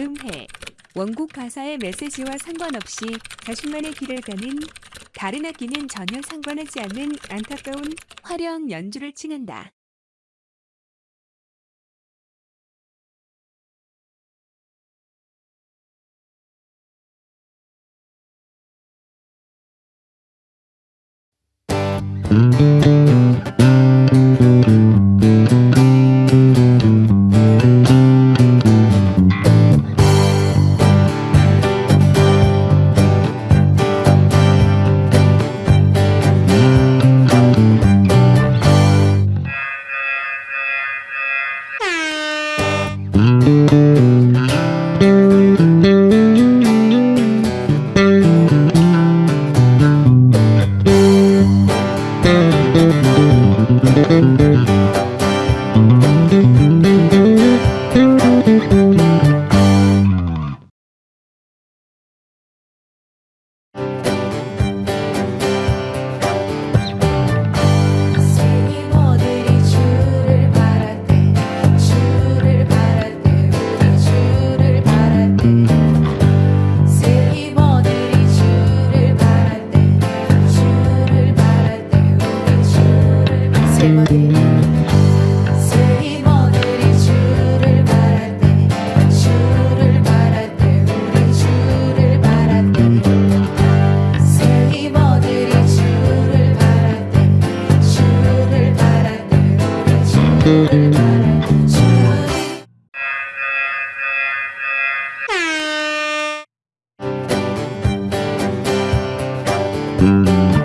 음해 원곡 가사의 메시지와 상관없이 자신만의 길을 가는 다른 악기는 전혀 상관하지 않는 안타까운 화려한 연주를 칭한다. 세 이모 Thank mm -hmm. you.